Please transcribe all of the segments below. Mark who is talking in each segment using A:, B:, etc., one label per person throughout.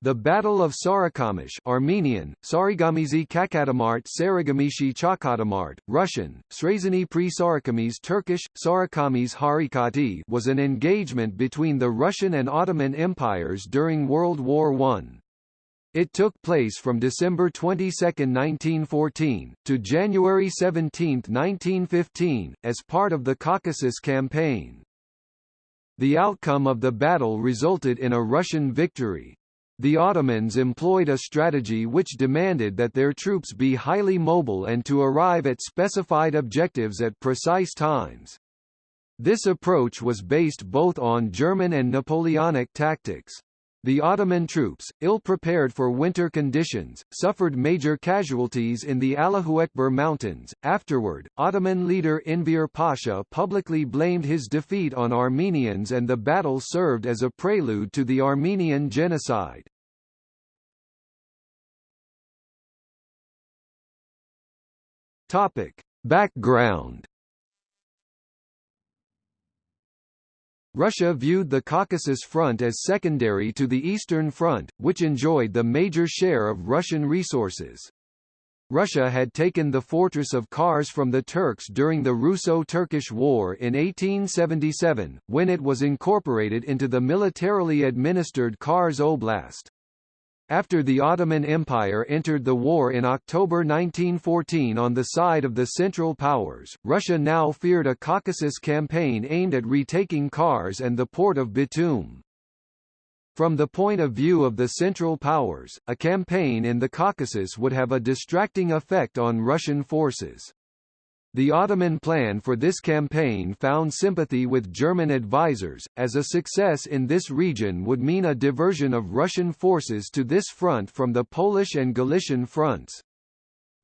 A: The Battle of Sarikamish Armenian, Sarigamizi Kakatamart Sarigamishi Chakatamart, Russian, Srazany pri Sarikamis Turkish, Sarikamis Harikati was an engagement between the Russian and Ottoman empires during World War I. It took place from December 22, 1914, to January 17, 1915, as part of the Caucasus Campaign. The outcome of the battle resulted in a Russian victory, the Ottomans employed a strategy which demanded that their troops be highly mobile and to arrive at specified objectives at precise times. This approach was based both on German and Napoleonic tactics. The Ottoman troops, ill-prepared for winter conditions, suffered major casualties in the Allahuekber mountains. Afterward, Ottoman leader Enver Pasha publicly blamed his defeat on Armenians and the battle served as a prelude to the Armenian genocide. Topic: Background Russia viewed the Caucasus Front as secondary to the Eastern Front, which enjoyed the major share of Russian resources. Russia had taken the fortress of Kars from the Turks during the Russo-Turkish War in 1877, when it was incorporated into the militarily administered Kars Oblast. After the Ottoman Empire entered the war in October 1914 on the side of the Central Powers, Russia now feared a Caucasus campaign aimed at retaking Kars and the port of Batum. From the point of view of the Central Powers, a campaign in the Caucasus would have a distracting effect on Russian forces. The Ottoman plan for this campaign found sympathy with German advisers, as a success in this region would mean a diversion of Russian forces to this front from the Polish and Galician fronts.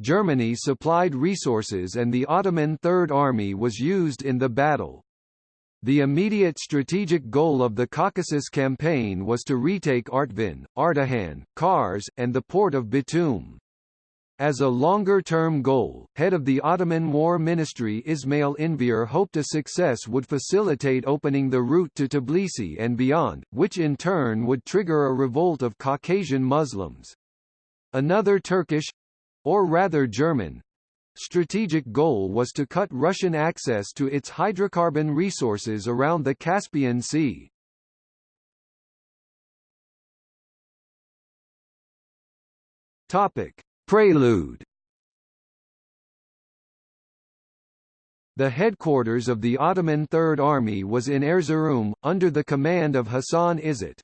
A: Germany supplied resources and the Ottoman Third Army was used in the battle. The immediate strategic goal of the Caucasus campaign was to retake Artvin, Ardahan, Kars, and the port of Batum. As a longer-term goal, head of the Ottoman War Ministry Ismail Enver hoped a success would facilitate opening the route to Tbilisi and beyond, which in turn would trigger a revolt of Caucasian Muslims. Another Turkish—or rather German, strategic goal was to cut Russian access to its hydrocarbon resources around the Caspian Sea. Topic. Prelude The headquarters of the Ottoman Third Army was in Erzurum, under the command of Hassan Izzet.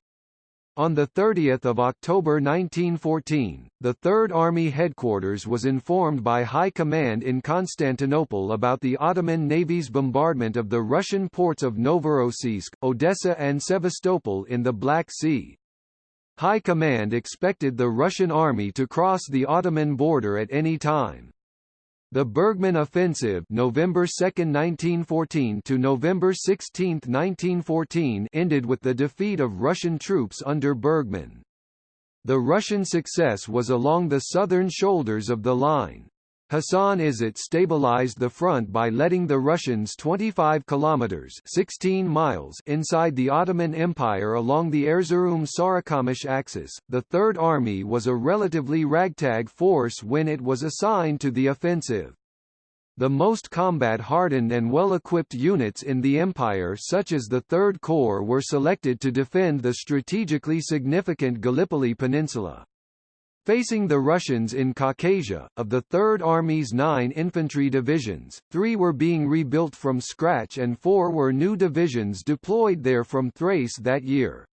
A: On 30 October 1914, the Third Army headquarters was informed by High Command in Constantinople about the Ottoman Navy's bombardment of the Russian ports of Novorossiysk, Odessa and Sevastopol in the Black Sea. High Command expected the Russian army to cross the Ottoman border at any time. The Bergman Offensive November 2, 1914 to November 16, 1914 ended with the defeat of Russian troops under Bergman. The Russian success was along the southern shoulders of the line. Hassan Izzet stabilized the front by letting the Russians 25 kilometers 16 miles inside the Ottoman Empire along the Erzurum-Sarikamish axis. The Third Army was a relatively ragtag force when it was assigned to the offensive. The most combat-hardened and well-equipped units in the empire such as the Third Corps were selected to defend the strategically significant Gallipoli Peninsula. Facing the Russians in Caucasia, of the Third Army's nine infantry divisions, three were being rebuilt from scratch and four were new divisions deployed there from Thrace that year.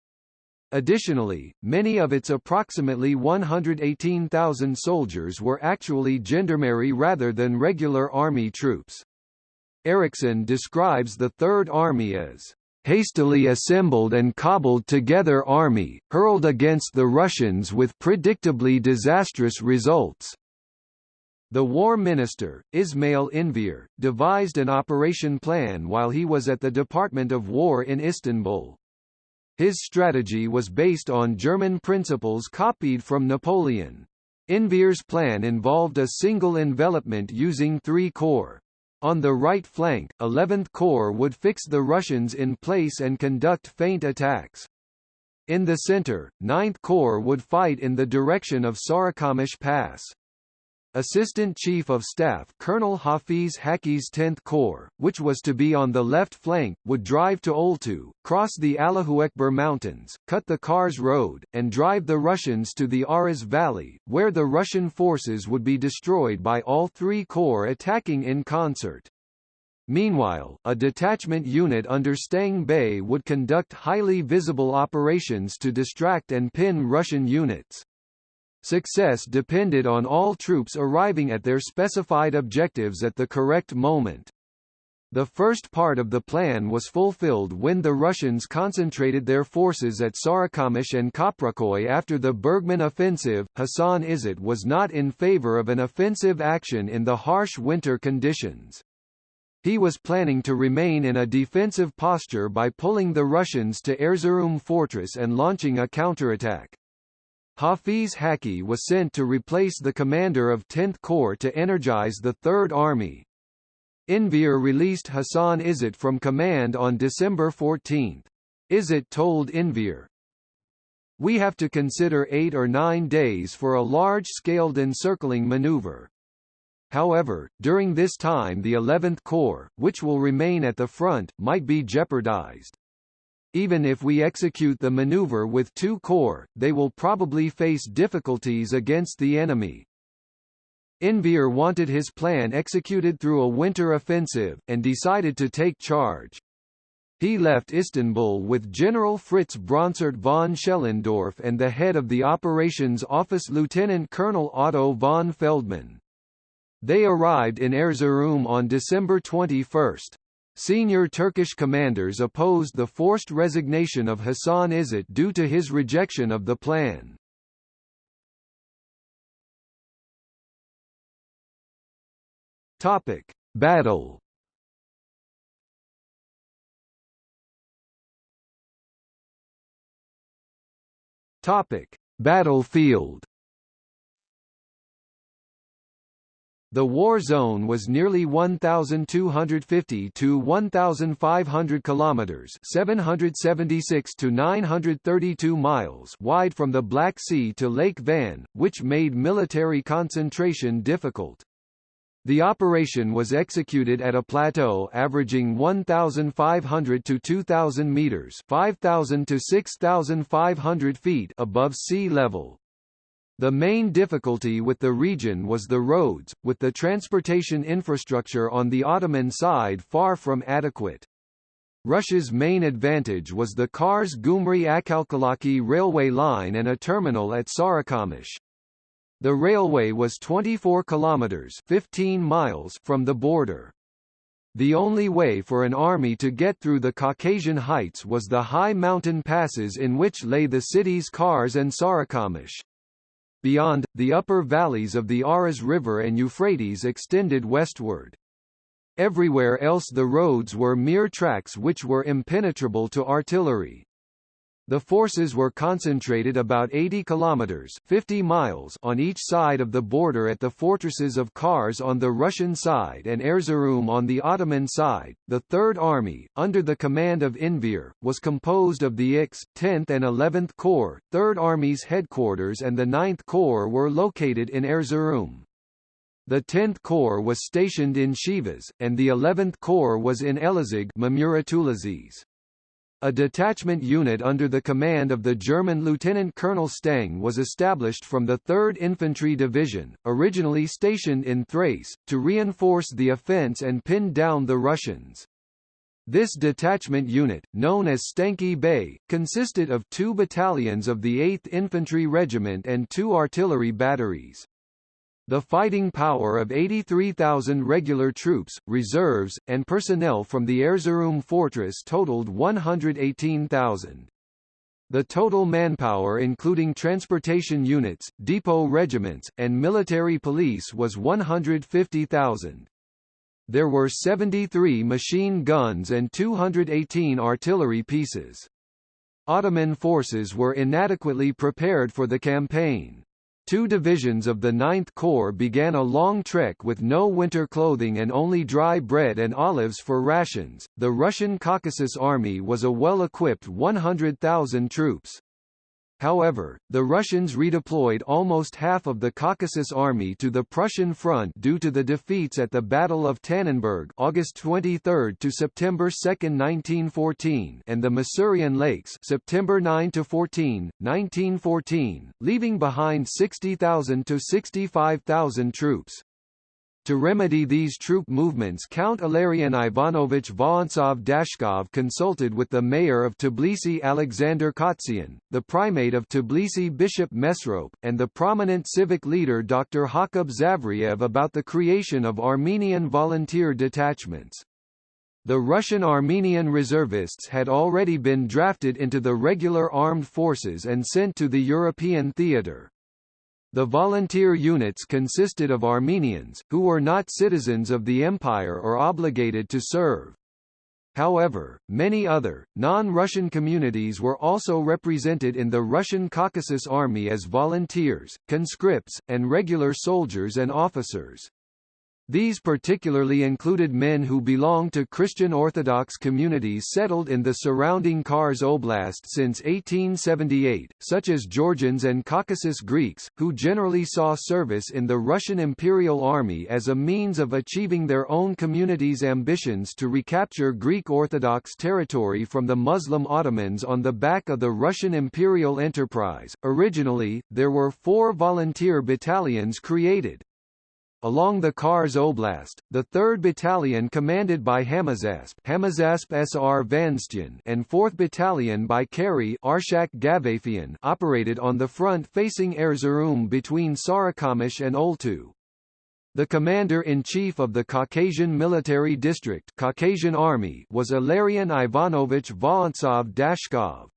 A: Additionally, many of its approximately 118,000 soldiers were actually gendarmerie rather than regular army troops. Erickson describes the Third Army as hastily assembled and cobbled together army, hurled against the Russians with predictably disastrous results. The war minister, Ismail Enver, devised an operation plan while he was at the Department of War in Istanbul. His strategy was based on German principles copied from Napoleon. Enver's plan involved a single envelopment using three corps. On the right flank, 11th Corps would fix the Russians in place and conduct feint attacks. In the center, 9th Corps would fight in the direction of Sarikamish Pass. Assistant Chief of Staff Colonel Hafiz Haki's 10th Corps, which was to be on the left flank, would drive to Oltu, cross the Allahuekber Mountains, cut the Kars Road, and drive the Russians to the Aras Valley, where the Russian forces would be destroyed by all three corps attacking in concert. Meanwhile, a detachment unit under Stang Bey would conduct highly visible operations to distract and pin Russian units. Success depended on all troops arriving at their specified objectives at the correct moment. The first part of the plan was fulfilled when the Russians concentrated their forces at Sarikamish and Kaprakoy after the Bergman offensive. Hassan Izzet was not in favor of an offensive action in the harsh winter conditions. He was planning to remain in a defensive posture by pulling the Russians to Erzurum fortress and launching a counterattack. Hafiz Haki was sent to replace the commander of 10th Corps to energize the Third Army. Enver released Hassan Izzet from command on December 14. Izzet told Enver, We have to consider eight or nine days for a large-scaled encircling maneuver. However, during this time the 11th Corps, which will remain at the front, might be jeopardized. Even if we execute the maneuver with two corps, they will probably face difficulties against the enemy. Enver wanted his plan executed through a winter offensive, and decided to take charge. He left Istanbul with General Fritz Bronsart von Schellendorf and the head of the Operations Office Lieutenant Colonel Otto von Feldman. They arrived in Erzurum on December 21. Senior Turkish commanders opposed the forced resignation of Hassan Izzet due to his rejection of the plan. Topic: Battle. Topic: Battlefield. The war zone was nearly 1250 to 1500 kilometers, 776 to 932 miles wide from the Black Sea to Lake Van, which made military concentration difficult. The operation was executed at a plateau averaging 1,500 to 2,000 meters 5,000 to 6,500 feet above sea level. The main difficulty with the region was the roads, with the transportation infrastructure on the Ottoman side far from adequate. Russia's main advantage was the Kars Gumri Akhalkalaki railway line and a terminal at Sarikamish. The railway was 24 kilometers 15 miles from the border. The only way for an army to get through the Caucasian heights was the high mountain passes in which lay the cities Kars and Sarikamish. Beyond, the upper valleys of the Aras River and Euphrates extended westward. Everywhere else the roads were mere tracks which were impenetrable to artillery. The forces were concentrated about 80 kilometers 50 miles on each side of the border at the fortresses of Kars on the Russian side and Erzurum on the Ottoman side. The Third Army, under the command of Enver, was composed of the IX, 10th and 11th Corps. Third Army's headquarters and the 9th Corps were located in Erzurum. The 10th Corps was stationed in Sivas, and the 11th Corps was in Elazig a detachment unit under the command of the German Lieutenant Colonel Stang was established from the 3rd Infantry Division, originally stationed in Thrace, to reinforce the offence and pin down the Russians. This detachment unit, known as Stang Bey, consisted of two battalions of the 8th Infantry Regiment and two artillery batteries. The fighting power of 83,000 regular troops, reserves, and personnel from the Erzurum fortress totaled 118,000. The total manpower including transportation units, depot regiments, and military police was 150,000. There were 73 machine guns and 218 artillery pieces. Ottoman forces were inadequately prepared for the campaign. Two divisions of the Ninth Corps began a long trek with no winter clothing and only dry bread and olives for rations. The Russian Caucasus Army was a well-equipped 100,000 troops. However, the Russians redeployed almost half of the Caucasus Army to the Prussian front due to the defeats at the Battle of Tannenberg August 23 to September 2, 1914 and the Masurian Lakes September 9 to 14, 1914, leaving behind 60,000 to 65,000 troops. To remedy these troop movements Count Ilarion Ivanovich Vorontsov Dashkov consulted with the mayor of Tbilisi Alexander Khatisian, the primate of Tbilisi Bishop Mesrop, and the prominent civic leader Dr. Hakob Zavriev about the creation of Armenian volunteer detachments. The Russian Armenian reservists had already been drafted into the regular armed forces and sent to the European theatre. The volunteer units consisted of Armenians, who were not citizens of the empire or obligated to serve. However, many other, non-Russian communities were also represented in the Russian Caucasus Army as volunteers, conscripts, and regular soldiers and officers. These particularly included men who belonged to Christian Orthodox communities settled in the surrounding Kars Oblast since 1878, such as Georgians and Caucasus Greeks, who generally saw service in the Russian Imperial Army as a means of achieving their own community's ambitions to recapture Greek Orthodox territory from the Muslim Ottomans on the back of the Russian imperial enterprise. Originally, there were four volunteer battalions created, Along the Kars Oblast, the 3rd Battalion commanded by Hamazasp, Hamazasp SR Vanstyan and 4th Battalion by Kari Arshak Gavafian operated on the front facing Erzurum between Sarıkamış and Oltu. The commander-in-chief of the Caucasian Military District Caucasian Army was Ilarion Ivanovich Vorontsov Dashkov.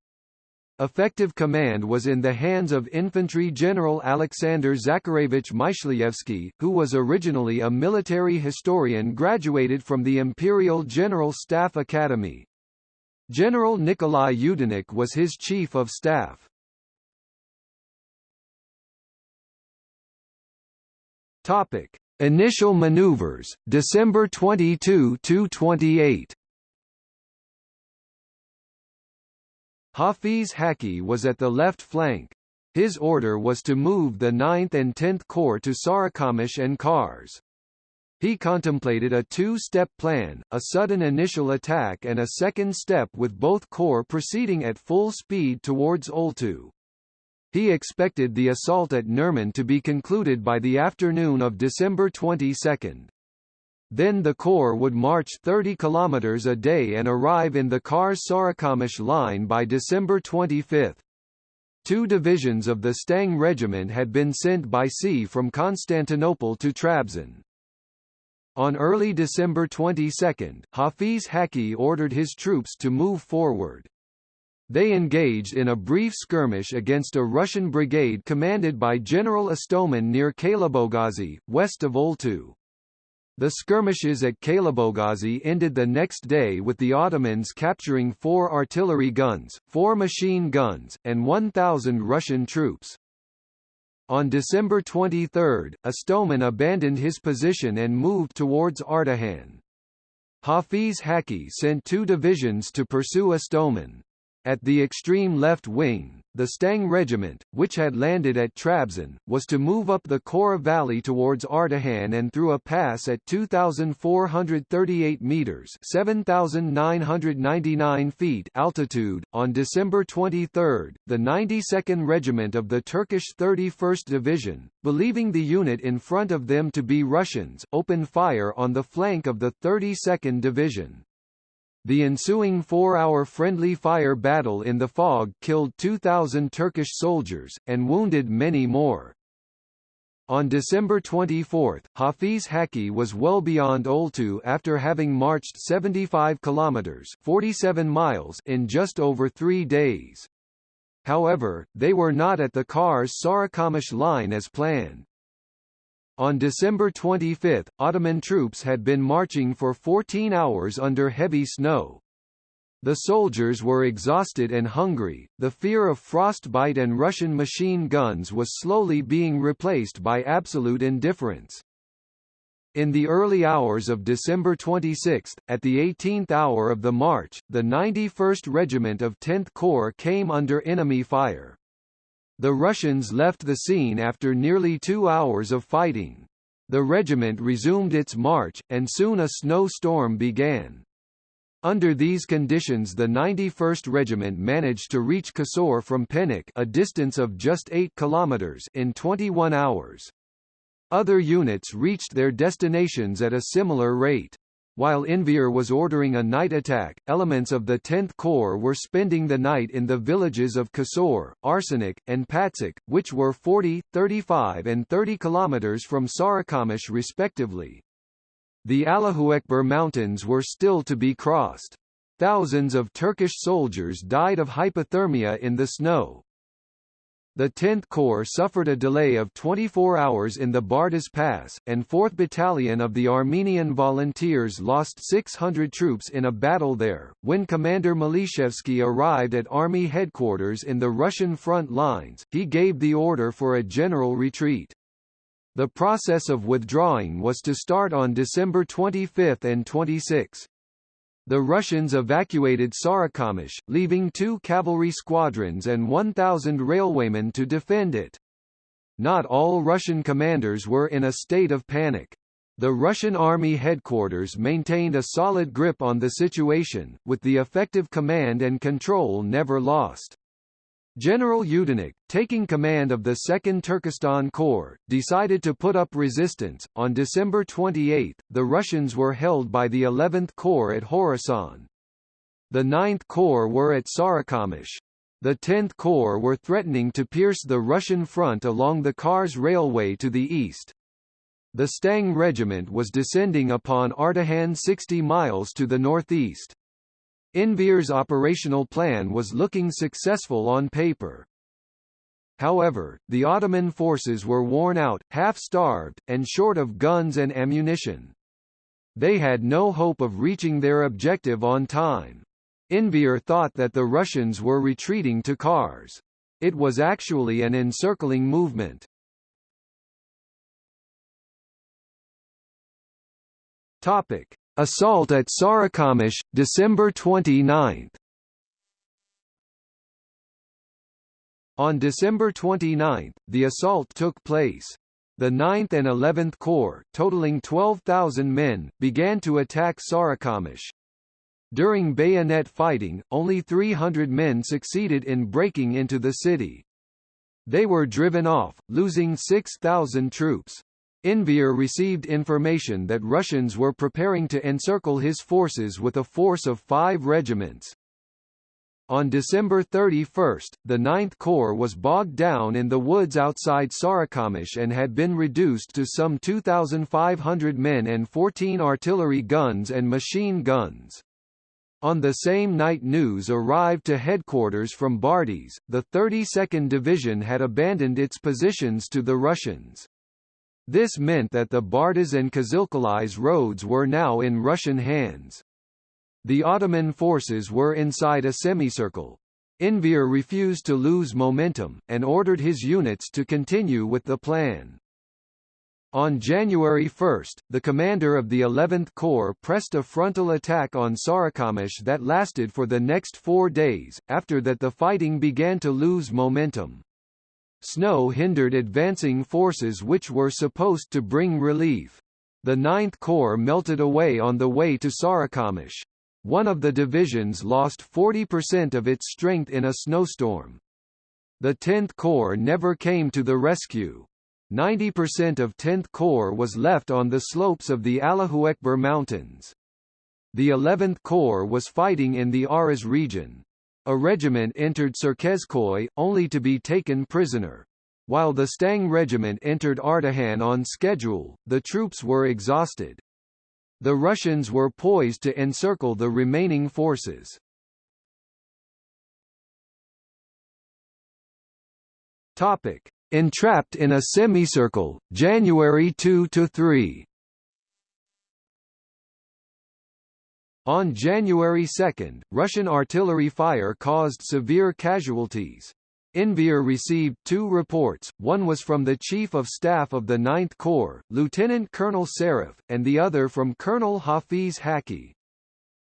A: Effective command was in the hands of Infantry General Alexander Zakharevich Myshlyevsky, who was originally a military historian graduated from the Imperial General Staff Academy. General Nikolai Yudenich was his chief of staff. Topic: Initial maneuvers, December 22–28 Hafiz Haki was at the left flank. His order was to move the 9th and 10th Corps to Sarikamish and Kars. He contemplated a two-step plan, a sudden initial attack and a second step with both corps proceeding at full speed towards Oltu. He expected the assault at Narman to be concluded by the afternoon of December 22. Then the Corps would march 30 kilometers a day and arrive in the Kars-Sarıkamış line by December 25. Two divisions of the Stang Regiment had been sent by sea from Constantinople to Trabzon. On early December 22, Hafiz Haki ordered his troops to move forward. They engaged in a brief skirmish against a Russian brigade commanded by General Istomin near Kaylabogazi, west of Oltu. The skirmishes at Kaylabogazi ended the next day with the Ottomans capturing four artillery guns, four machine guns, and 1,000 Russian troops. On December 23, Istomin abandoned his position and moved towards Ardahan. Hafiz Haki sent two divisions to pursue Istomin. At the extreme left wing, the Stang Regiment, which had landed at Trabzon, was to move up the Kora Valley towards Ardahan and through a pass at 2,438 meters (7,999 feet) altitude. On December 23, the 92nd Regiment of the Turkish 31st Division, believing the unit in front of them to be Russians, opened fire on the flank of the 32nd Division. The ensuing four-hour friendly fire battle in the fog killed 2,000 Turkish soldiers, and wounded many more. On December 24, Hafiz Haki was well beyond Oltu after having marched 75 kilometers (47 miles) in just over 3 days. However, they were not at the Kars Sarıkamış line as planned. On December 25, Ottoman troops had been marching for 14 hours under heavy snow. The soldiers were exhausted and hungry, the fear of frostbite and Russian machine guns was slowly being replaced by absolute indifference. In the early hours of December 26, at the 18th hour of the march, the 91st Regiment of 10th Corps came under enemy fire. The Russians left the scene after nearly two hours of fighting. The regiment resumed its march, and soon a snowstorm began. Under these conditions the 91st Regiment managed to reach Kasor from Pennik a distance of just 8 kilometers in 21 hours. Other units reached their destinations at a similar rate. While Enver was ordering a night attack, elements of the 10th Corps were spending the night in the villages of Kasor, Arsenic, and Patzik, which were 40, 35 and 30 kilometers from Sarikamish respectively. The Allahuekber Mountains were still to be crossed. Thousands of Turkish soldiers died of hypothermia in the snow. The 10th Corps suffered a delay of 24 hours in the Bardas Pass, and 4th Battalion of the Armenian Volunteers lost 600 troops in a battle there. When Commander Myshlyevsky arrived at Army headquarters in the Russian front lines, he gave the order for a general retreat. The process of withdrawing was to start on December 25 and 26. The Russians evacuated Sarikamish, leaving two cavalry squadrons and 1,000 railwaymen to defend it. Not all Russian commanders were in a state of panic. The Russian Army headquarters maintained a solid grip on the situation, with the effective command and control never lost. General Yudenich, taking command of the 2nd Turkestan Corps, decided to put up resistance. On December 28, the Russians were held by the 11th Corps at Khorasan. The 9th Corps were at Sarikamish. The 10th Corps were threatening to pierce the Russian front along the Kars Railway to the east. The Stang Regiment was descending upon Ardahan 60 miles to the northeast. Enver's operational plan was looking successful on paper. However, the Ottoman forces were worn out, half-starved, and short of guns and ammunition. They had no hope of reaching their objective on time. Enver thought that the Russians were retreating to Kars. It was actually an encircling movement. Topic: Assault at Sarikamish, December 29. On December 29, the assault took place. The 9th and 11th Corps, totaling 12,000 men, began to attack Sarikamish. During bayonet fighting, only 300 men succeeded in breaking into the city. They were driven off, losing 6,000 troops. Enver received information that Russians were preparing to encircle his forces with a force of five regiments. On December 31, the 9th Corps was bogged down in the woods outside Sarikamish and had been reduced to some 2,500 men and 14 artillery guns and machine guns. On the same night news arrived to headquarters from Bardis, the 32nd Division had abandoned its positions to the Russians. This meant that the Bardas and Kızılkaleş roads were now in Russian hands. The Ottoman forces were inside a semicircle. Enver refused to lose momentum, and ordered his units to continue with the plan. On January 1, the commander of the 11th Corps pressed a frontal attack on Sarikamish that lasted for the next four days, after that the fighting began to lose momentum. Snow hindered advancing forces which were supposed to bring relief. The Ninth Corps melted away on the way to Sarikamish. One of the divisions lost 40% of its strength in a snowstorm. The 10th Corps never came to the rescue. 90% of 10th Corps was left on the slopes of the Allahuekber Mountains. The 11th Corps was fighting in the Aras region. A regiment entered Çerkezköy, only to be taken prisoner. While the Stang regiment entered Ardahan on schedule, the troops were exhausted. The Russians were poised to encircle the remaining forces. Topic: Entrapped in a semicircle, January 2–3 On January 2, Russian artillery fire caused severe casualties. Enver received two reports, one was from the Chief of Staff of the 9th Corps, Lieutenant Colonel Sarif, and the other from Colonel Hafiz Haki.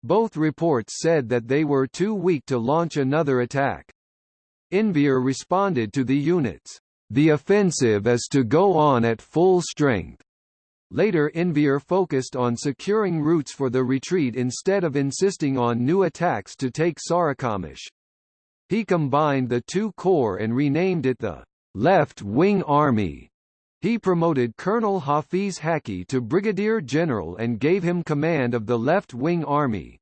A: Both reports said that they were too weak to launch another attack. Enver responded to the units, "The offensive is to go on at full strength." Later Enver focused on securing routes for the retreat instead of insisting on new attacks to take Sarıkamış. He combined the two corps and renamed it the Left Wing Army. He promoted Colonel Hafiz Haki to brigadier general and gave him command of the Left Wing Army.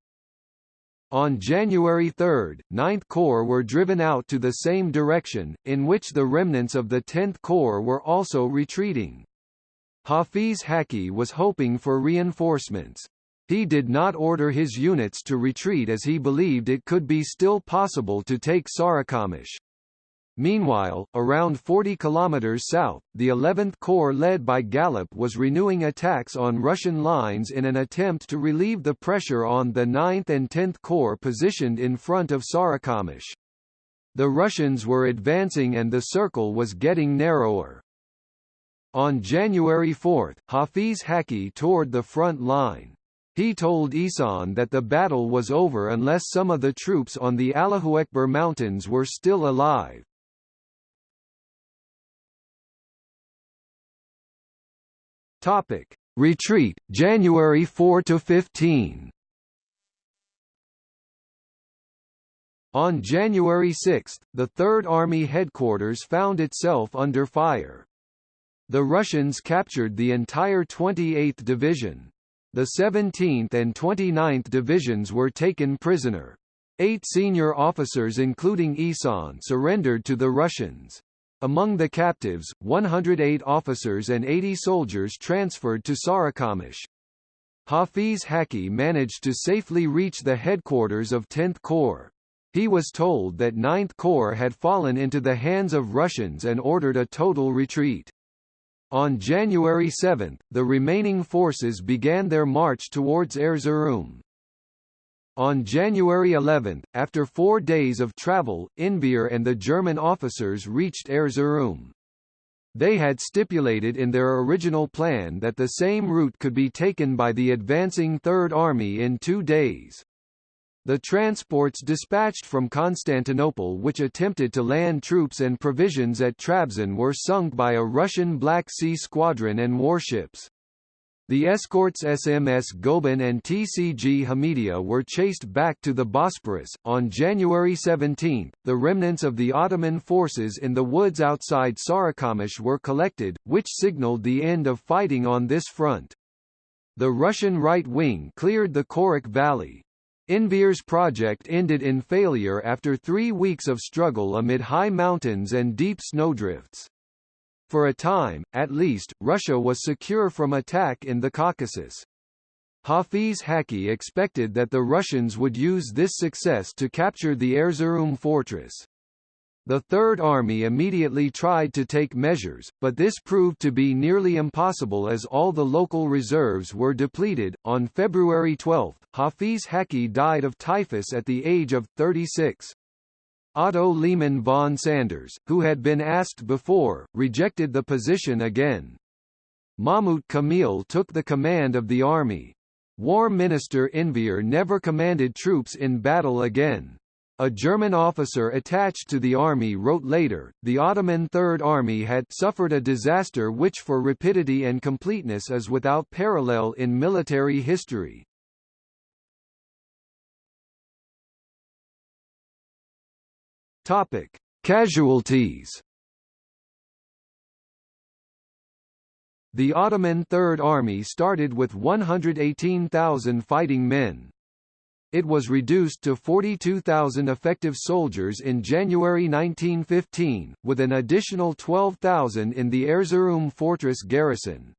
A: On January 3, 9th Corps were driven out to the same direction, in which the remnants of the 10th Corps were also retreating. Hafiz Haki was hoping for reinforcements. He did not order his units to retreat as he believed it could be still possible to take Sarıkamış. Meanwhile, around 40 kilometers south, the 11th Corps led by Galip was renewing attacks on Russian lines in an attempt to relieve the pressure on the 9th and 10th Corps positioned in front of Sarıkamış. The Russians were advancing and the circle was getting narrower. On January 4, Hafiz Haki toured the front line. He told Ihsan that the battle was over unless some of the troops on the Allahuekber mountains were still alive. Topic: Retreat, January 4 to 15. On January 6, the Third Army headquarters found itself under fire. The Russians captured the entire 28th Division. The 17th and 29th Divisions were taken prisoner. Eight senior officers including Ihsan surrendered to the Russians. Among the captives, 108 officers and 80 soldiers transferred to Sarikamish. Hafiz Haki managed to safely reach the headquarters of 10th Corps. He was told that 9th Corps had fallen into the hands of Russians and ordered a total retreat. On January 7, the remaining forces began their march towards Erzurum. On January 11, after four days of travel, Enver and the German officers reached Erzurum. They had stipulated in their original plan that the same route could be taken by the advancing Third Army in two days. The transports dispatched from Constantinople which attempted to land troops and provisions at Trabzon were sunk by a Russian Black Sea squadron and warships. The escorts SMS Goeben and TCG Hamidiye were chased back to the Bosporus. On January 17, the remnants of the Ottoman forces in the woods outside Sarıkamış were collected, which signaled the end of fighting on this front. The Russian right wing cleared the Korik Valley, Enver's project ended in failure after three weeks of struggle amid high mountains and deep snowdrifts. For a time, at least, Russia was secure from attack in the Caucasus. Hafiz Haki expected that the Russians would use this success to capture the Erzurum fortress. The Third Army immediately tried to take measures, but this proved to be nearly impossible as all the local reserves were depleted. On February 12, Hafiz Haki died of typhus at the age of 36. Otto Liman von Sanders, who had been asked before, rejected the position again. Mahmut Kamil took the command of the army. War Minister Enver never commanded troops in battle again. A German officer attached to the army wrote later, the Ottoman Third Army had suffered a disaster which for rapidity and completeness is without parallel in military history. Topic: Casualties. The Ottoman Third Army started with 118,000 fighting men. It was reduced to 42,000 effective soldiers in January 1915, with an additional 12,000 in the Erzurum fortress garrison.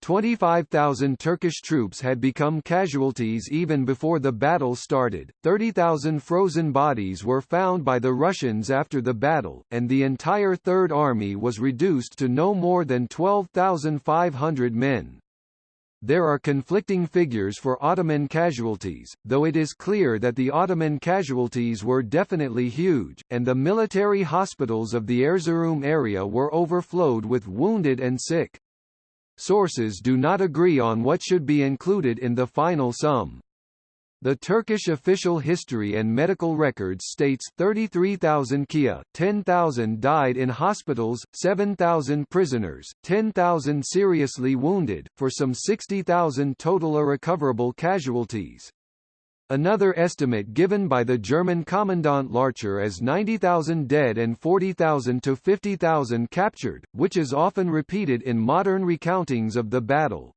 A: 25,000 Turkish troops had become casualties even before the battle started, 30,000 frozen bodies were found by the Russians after the battle, and the entire Third Army was reduced to no more than 12,500 men. There are conflicting figures for Ottoman casualties, though it is clear that the Ottoman casualties were definitely huge, and the military hospitals of the Erzurum area were overflowed with wounded and sick. Sources do not agree on what should be included in the final sum. The Turkish official history and medical records states 33,000 KIA, 10,000 died in hospitals, 7,000 prisoners, 10,000 seriously wounded, for some 60,000 total irrecoverable casualties. Another estimate given by the German Commandant Larcher as 90,000 dead and 40,000 to 50,000 captured, which is often repeated in modern recountings of the battle.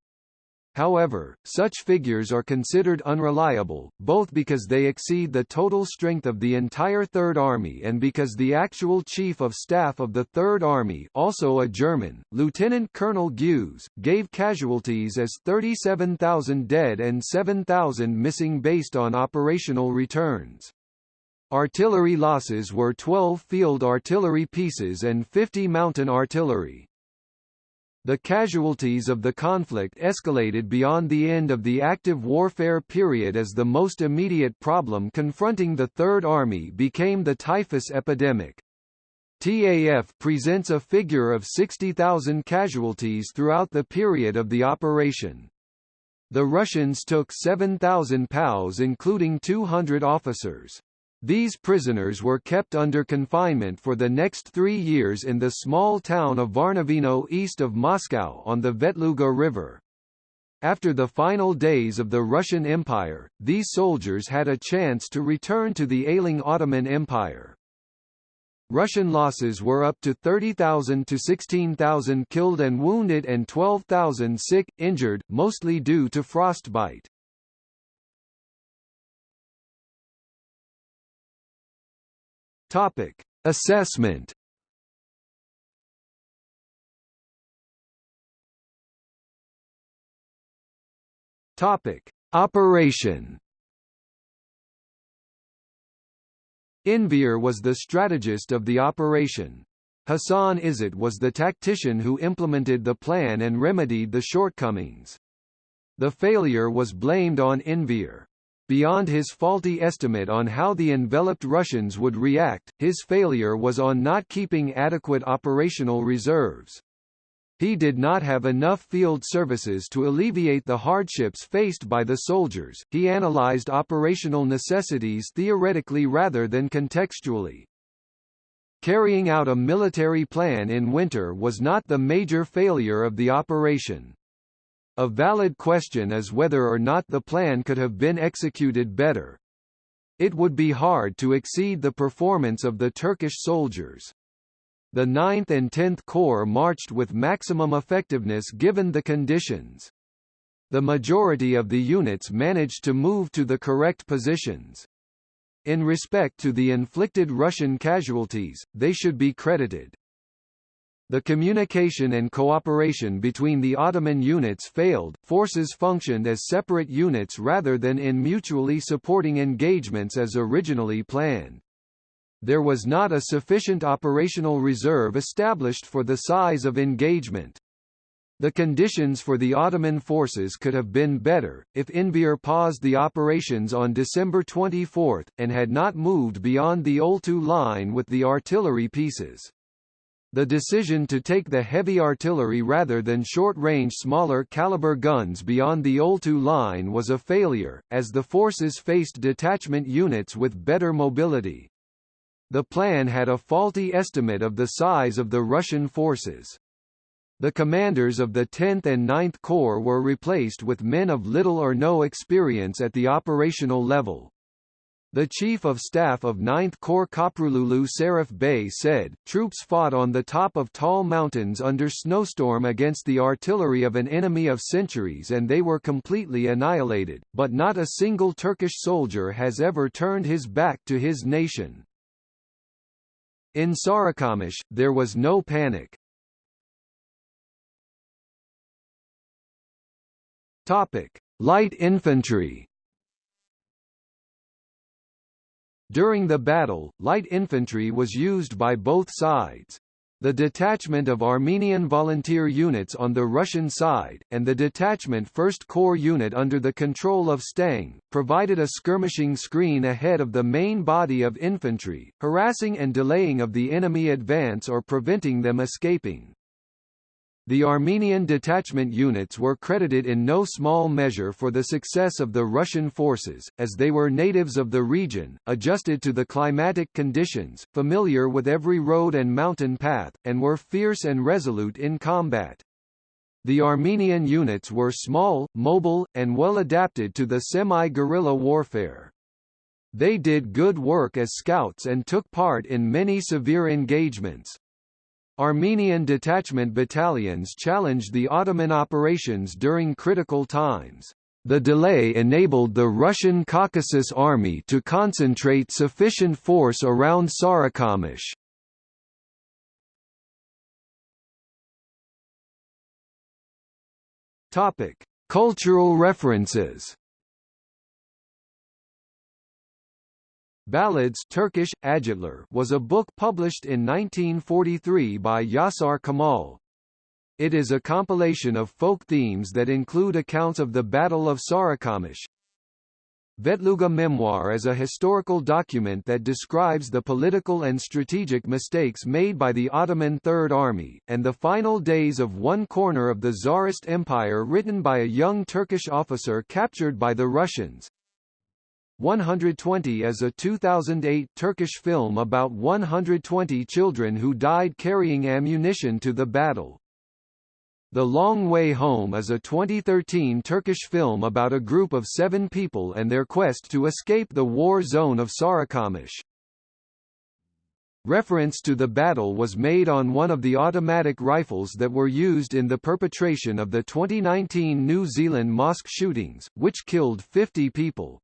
A: However, such figures are considered unreliable, both because they exceed the total strength of the entire Third Army and because the actual Chief of Staff of the Third Army also a German, Lieutenant Colonel Guse, gave casualties as 37,000 dead and 7,000 missing based on operational returns. Artillery losses were 12 field artillery pieces and 50 mountain artillery. The casualties of the conflict escalated beyond the end of the active warfare period as the most immediate problem confronting the Third Army became the typhus epidemic. TAF presents a figure of 60,000 casualties throughout the period of the operation. The Russians took 7,000 POWs including 200 officers. These prisoners were kept under confinement for the next three years in the small town of Varnavino east of Moscow on the Vetluga River. After the final days of the Russian Empire, these soldiers had a chance to return to the ailing Ottoman Empire. Russian losses were up to 30,000 to 16,000 killed and wounded and 12,000 sick, injured, mostly due to frostbite. Topic: Assessment. Topic: Operation. Enver was the strategist of the operation. Hassan Izzet was the tactician who implemented the plan and remedied the shortcomings. The failure was blamed on Enver. Beyond his faulty estimate on how the enveloped Russians would react, his failure was on not keeping adequate operational reserves. He did not have enough field services to alleviate the hardships faced by the soldiers. He analyzed operational necessities theoretically rather than contextually. Carrying out a military plan in winter was not the major failure of the operation. A valid question is whether or not the plan could have been executed better. It would be hard to exceed the performance of the Turkish soldiers. The 9th and 10th Corps marched with maximum effectiveness given the conditions. The majority of the units managed to move to the correct positions. In respect to the inflicted Russian casualties, they should be credited. The communication and cooperation between the Ottoman units failed, forces functioned as separate units rather than in mutually supporting engagements as originally planned. There was not a sufficient operational reserve established for the size of engagement. The conditions for the Ottoman forces could have been better, if Enver paused the operations on December 24, and had not moved beyond the Oltu line with the artillery pieces. The decision to take the heavy artillery rather than short-range smaller caliber guns beyond the Oltu line was a failure, as the forces faced detachment units with better mobility. The plan had a faulty estimate of the size of the Russian forces. The commanders of the 10th and 9th Corps were replaced with men of little or no experience at the operational level. The Chief of Staff of 9th Corps Koprululu Sarif Bey said, troops fought on the top of tall mountains under snowstorm against the artillery of an enemy of centuries and they were completely annihilated, but not a single Turkish soldier has ever turned his back to his nation. In Sarıkamış, there was no panic. Topic: Light infantry During the battle, light infantry was used by both sides. The detachment of Armenian volunteer units on the Russian side, and the detachment 1st Corps unit under the control of Stang, provided a skirmishing screen ahead of the main body of infantry, harassing and delaying of the enemy advance or preventing them escaping. The Armenian detachment units were credited in no small measure for the success of the Russian forces, as they were natives of the region, adjusted to the climatic conditions, familiar with every road and mountain path, and were fierce and resolute in combat. The Armenian units were small, mobile, and well adapted to the semi-guerrilla warfare. They did good work as scouts and took part in many severe engagements. Armenian detachment battalions challenged the Ottoman operations during critical times. The delay enabled the Russian Caucasus Army to concentrate sufficient force around Sarikamish. Topic: Cultural references. Ballads Turkish, Ağıtlar was a book published in 1943 by Yasar Kemal. It is a compilation of folk themes that include accounts of the Battle of Sarikamish. Vetluga Memoir is a historical document that describes the political and strategic mistakes made by the Ottoman Third Army, and the final days of one corner of the Tsarist Empire written by a young Turkish officer captured by the Russians. 120 is a 2008 Turkish film about 120 children who died carrying ammunition to the battle. The Long Way Home is a 2013 Turkish film about a group of seven people and their quest to escape the war zone of Sarikamish. Reference to the battle was made on one of the automatic rifles that were used in the perpetration of the 2019 New Zealand mosque shootings, which killed 50 people.